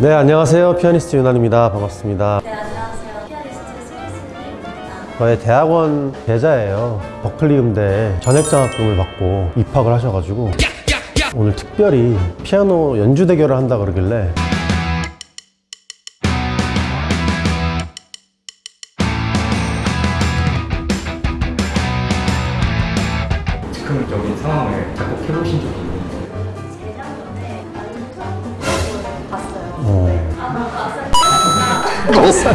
네 안녕하세요 피아니스트 윤환입니다 반갑습니다 네, 안녕하세요. 피아니스트 스미스입니다. 저의 대학원 계자예요 버클리 음대에 전액장학금을 받고 입학을 하셔가지고 오늘 특별히 피아노 연주 대결을 한다 그러길래 즉흥적인 상황을 작곡해보신 적이 아, 그래서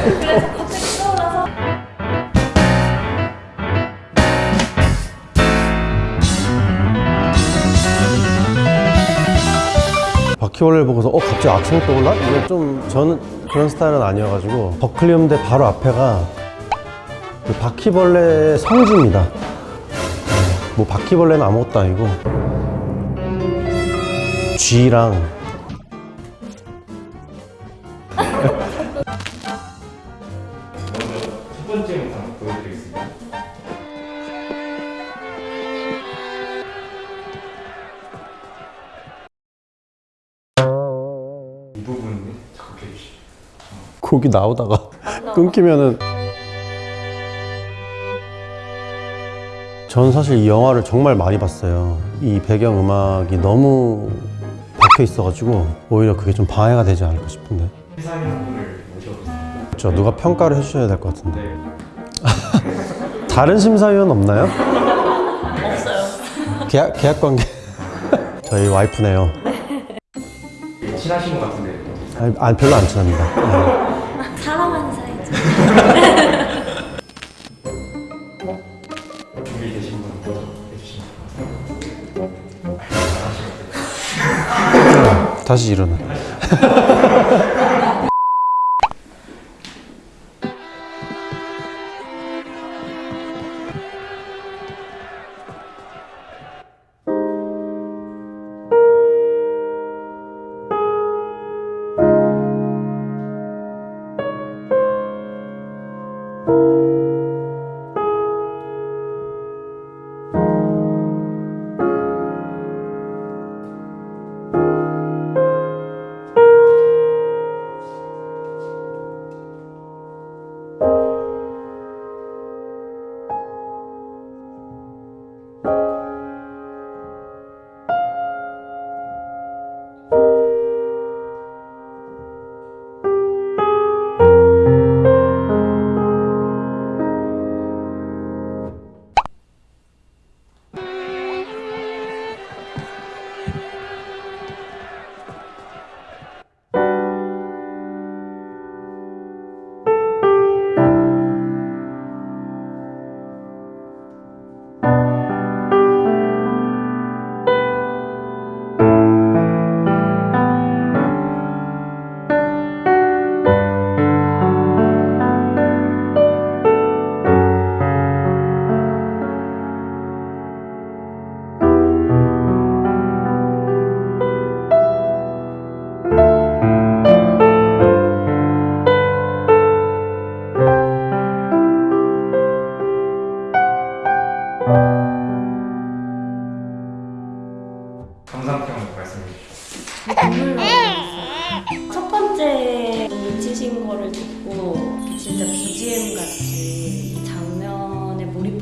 바퀴벌레를 보고서 어 갑자기 악성 떠올라? 이게 좀 저는 그런 스타일은 아니어가지고 버클리 음대 바로 앞에가 그 바퀴벌레의 성지입니다. 네, 뭐 바퀴벌레는 아무것도 아니고 쥐랑 이 부분 작곡해 주시죠. 곡이 나오다가 끊기면은 전 사실 이 영화를 정말 많이 봤어요 이 배경 음악이 너무 박혀 있어가지고 오히려 그게 좀 방해가 되지 않을까 싶은데 회사인 분을 모셔보겠습니다. 저 누가 평가를 해주셔야 될 것 같은데 네. 다른 심사위원 없나요? 없어요. 계약, 계약 관계 저희 와이프네요 친하신 것 같은데 아니, 아니, 별로 안 친합니다 네. 사랑하는 사이죠. 준비되신 분 먼저 해주시면 감사합니다. 잘하시면 다시 일어나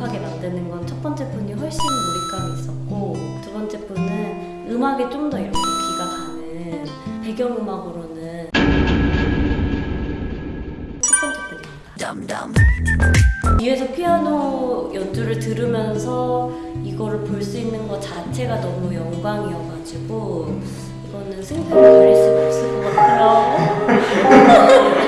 몰입하게 만드는 건 첫 번째 분이 훨씬 몰입감이 있었고 두 번째 분은 음악에 좀 더 이렇게 귀가 가는 배경 음악으로는 첫 번째 분입니다. 뒤에서 피아노 연주를 들으면서 이거를 볼 수 있는 것 자체가 너무 영광이어가지고 이거는 승패를 가릴 수가 없을 것 같아요. 슬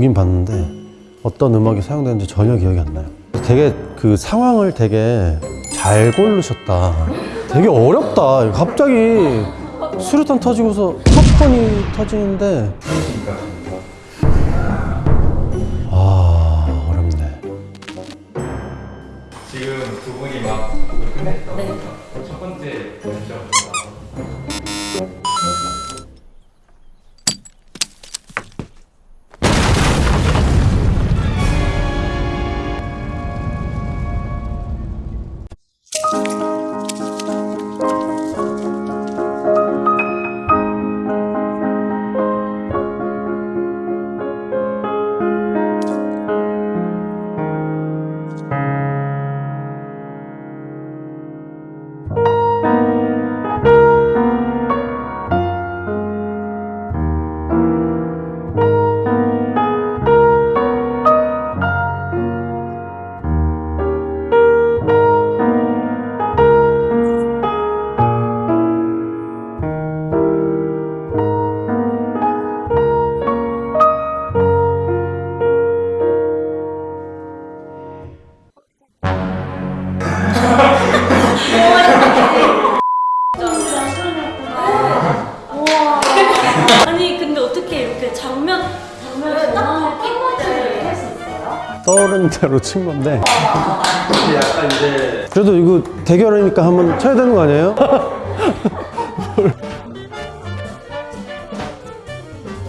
보긴 봤는데 어떤 음악이 사용되는지 전혀 기억이 안 나요. 되게 그 상황을 되게 잘 고르셨다. 되게 어렵다. 갑자기 수류탄 터지고서 팝콘이 터지는데 장면 장면을 딱 끼워지게 할수 있어요? 떠오른 대로 친 건데. 약간 이제 그래도 이거 대결이니까 한번 쳐야 되는 거 아니에요?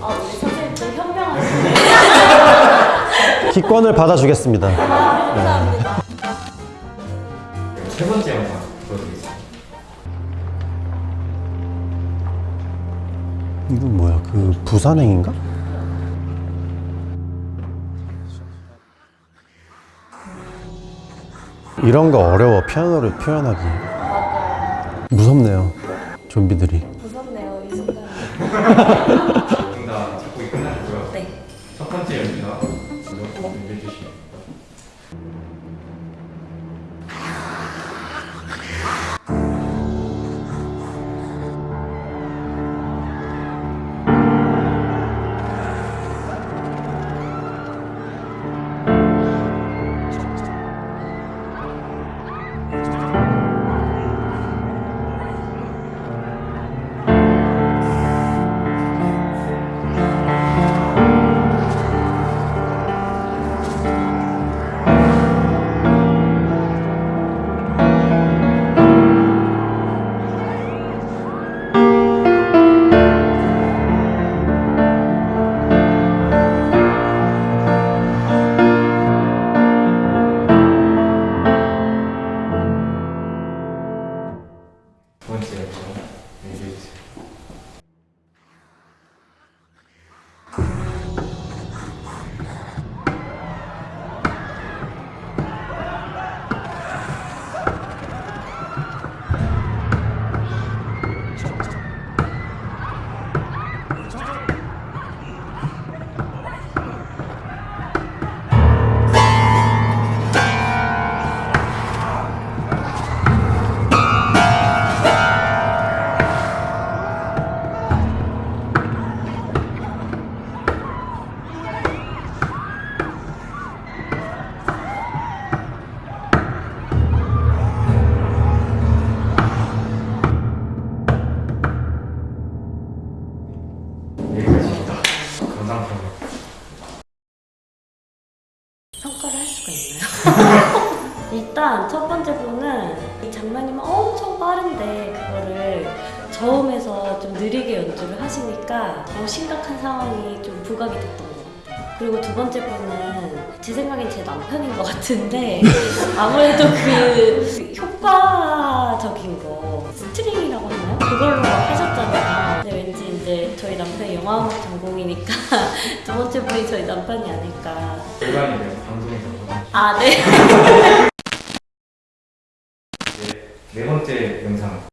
아 우리 선생님 좀 현명하시네. 기권을 받아주겠습니다. 세 번째 영상 이건 뭐야? 그 부산행인가? 이런 거 어려워 피아노를 표현하기 무섭네요 좀비들이 무섭네요 이 순간. 둘다 작곡이 끝났고요. 네. 첫 번째 저음에서 좀 느리게 연주를 하시니까 더 심각한 상황이 좀 부각이 됐던 것 같아요. 그리고 두 번째 분은 제 생각엔 제 남편인 것 같은데 아무래도 그 효과적인 거 스트링이라고 하나요? 그걸로 하셨잖아요. 근데 왠지 이제 저희 남편이 영화음악 전공이니까 두 번째 분이 저희 남편이 아닐까 일반인들 방송에서 아, 네. 네, 네 번째 영상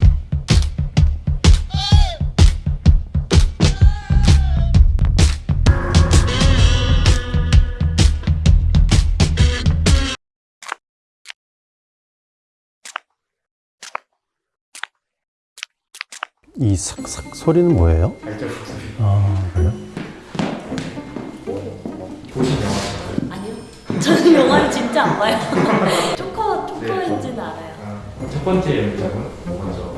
삭삭 소리는 뭐예요? 발자국 소리. 아 그래요? 보신 영화? 아니요. 저는 영화를 진짜 안 봐요. 초커 초커인지는 네, 어. 알아요. 첫 번째 영화는 뭐죠?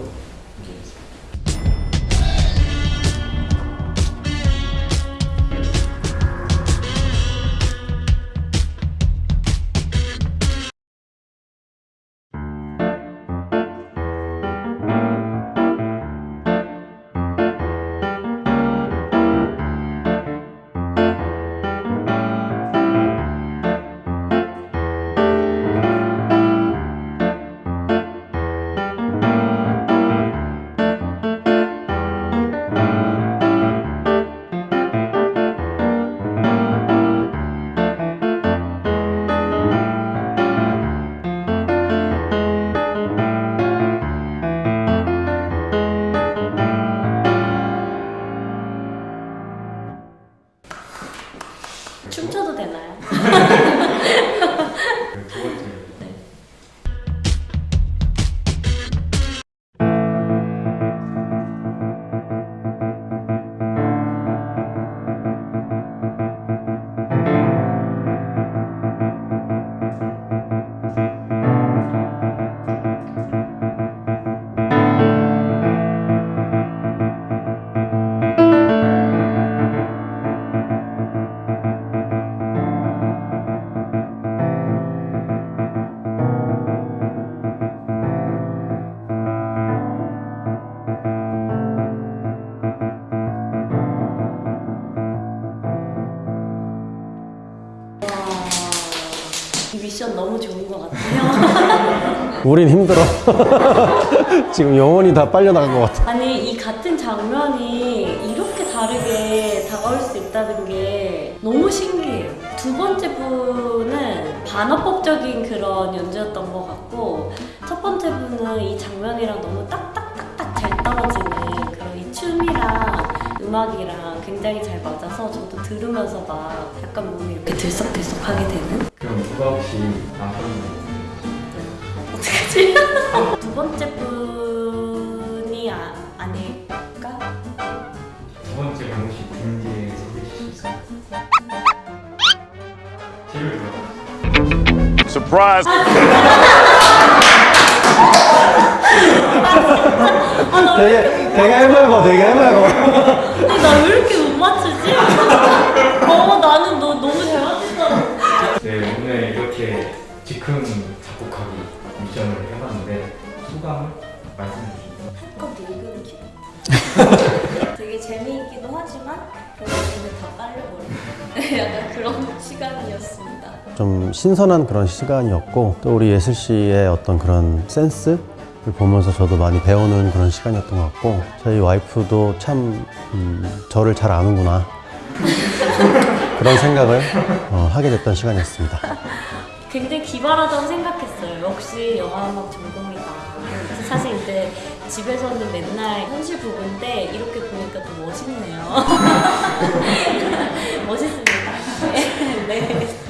것 같아요. 우린 힘들어. 지금 영혼이 다 빨려나간 것 같아. 아니 이 같은 장면이 이렇게 다르게 다가올 수 있다는 게 너무 신기해요. 두 번째 분은 반어법적인 그런 연주였던 것 같고 첫 번째 분은 이 장면이랑 너무 딱딱딱딱 잘 떨어지는 그런 이 춤이랑 음악이랑 굉장히 잘 맞아서 저도 들으면서 막 약간 몸이 이렇게 들썩들썩하게 되는 번째 분이 아, 아닐까? 두 번째 분 혹시 빈지에 소개해 주실 수 있어요? 뒤를 들어 Surprise! 되게, 되게 해맑어, 되게 해맑어. 근데 나왜 이렇게 못 맞추지? 되게 재미있기도 하지만 근데 다 빨려버려. 약간 그런 시간이었습니다. 좀 신선한 그런 시간이었고 또 우리 예슬 씨의 어떤 그런 센스 를 보면서 저도 많이 배우는 그런 시간이었던 것 같고 저희 와이프도 참 음, 저를 잘 아는구나 그런 생각을 어, 하게 됐던 시간이었습니다. 굉장히 기발하다고 생각했어요. 역시 영화음악 전공이다. 사실 이제 집에서는 맨날 현실 부분인데 이렇게 보니까 또 멋있네요. 멋있습니다. 네. 네.